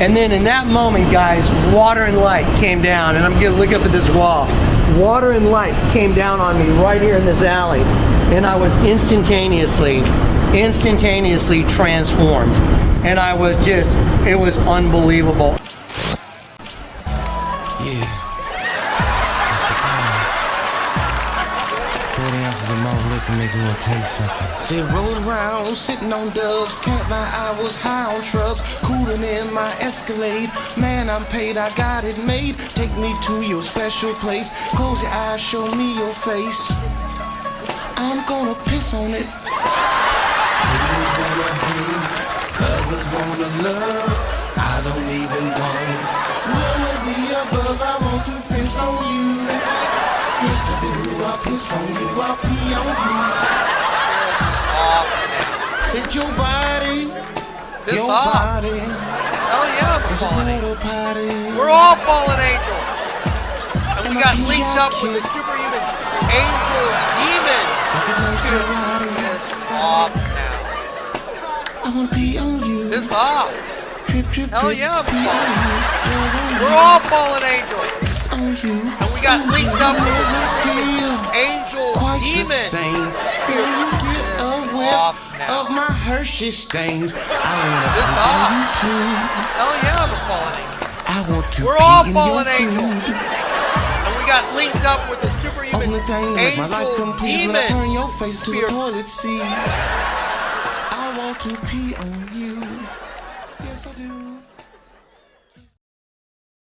And then in that moment, guys, water and light came down, and I'm gonna look up at this wall. Water and light came down on me right here in this alley, and I was instantaneously, instantaneously transformed. And I was just, it was unbelievable. Yeah. 40 ounces of malt liquor make me want to taste something. Say roll around, sitting on doves. Can't lie, I was high on shrubs. Cooling in my Escalade. Man, I'm paid, I got it made. Take me to your special place. Close your eyes, show me your face. I'm gonna piss on it. Others wanna love. I don't even want none of the above. I want to piss on you. Yes, I do. I piss on you. I pee on you. Set your body. This your off. body. Hell yeah, I'm a It's fallen angel. party. We're all fallen angels. And we got linked up with the superhuman angel demon. Piss off now. I wanna pee on you. Piss off. Trip, trip, Hell yeah, I'm pee fallen. We're all fallen angels. Piss on you. And we got linked up with the superhuman angel quite demon. Spirit. Off now. of my Hershey stains, I wanna pee off. on you too. Hell yeah, I'm a fallen angel. I want to We're all fallen angels. And we got linked up with the superhuman Only thing make my life angel complete when I turn your face to a toilet seat. I want to pee on you. Yes, I do.